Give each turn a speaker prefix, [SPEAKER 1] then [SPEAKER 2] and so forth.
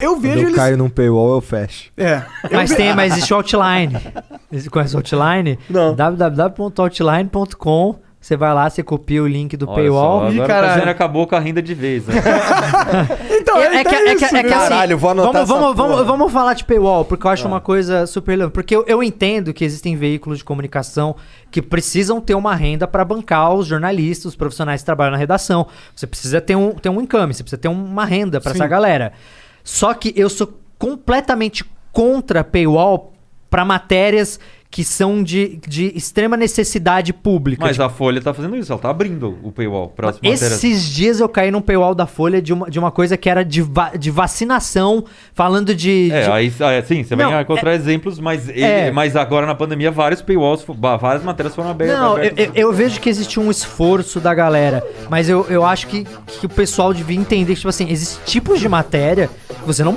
[SPEAKER 1] Eu
[SPEAKER 2] Quando
[SPEAKER 1] vejo
[SPEAKER 2] eu
[SPEAKER 1] eles.
[SPEAKER 2] caio num paywall, eu fecho.
[SPEAKER 1] É.
[SPEAKER 3] Mas tem, mas existe o Outline. Você conhece o Outline?
[SPEAKER 1] Não.
[SPEAKER 3] www.outline.com. Você vai lá, você copia o link do
[SPEAKER 4] Olha
[SPEAKER 3] paywall.
[SPEAKER 4] Só, agora o
[SPEAKER 1] caralho.
[SPEAKER 4] Tassiano acabou com a renda de vez, né?
[SPEAKER 1] Então,
[SPEAKER 3] É, é que, é, que, é, que,
[SPEAKER 1] né?
[SPEAKER 3] assim,
[SPEAKER 2] Caralho, vou anotar
[SPEAKER 3] vamos, vamos, vamos, vamos falar de paywall, porque eu acho uma coisa super. Porque eu, eu entendo que existem veículos de comunicação que precisam ter uma renda para bancar os jornalistas, os profissionais que trabalham na redação. Você precisa ter um, ter um income, você precisa ter uma renda para essa galera. Só que eu sou completamente contra paywall para matérias que são de, de extrema necessidade pública.
[SPEAKER 4] Mas
[SPEAKER 3] Tipo,
[SPEAKER 4] a Folha tá fazendo isso, ela tá abrindo o paywall. Próxima matéria.
[SPEAKER 3] esses dias eu caí num paywall da Folha de uma, de uma coisa que era de, va- de vacinação, falando de.
[SPEAKER 4] É,
[SPEAKER 3] de-
[SPEAKER 4] aí é, sim, você
[SPEAKER 3] Não,
[SPEAKER 4] vai encontrar exemplos, mas,
[SPEAKER 3] É.
[SPEAKER 4] mas agora na pandemia vários paywalls, várias matérias foram abertas.
[SPEAKER 3] Não, eu,
[SPEAKER 4] abertas.
[SPEAKER 3] eu- eu vejo que existe um esforço da galera, mas eu, eu acho que, que o pessoal devia entender que, tipo assim, existem tipos de matéria você não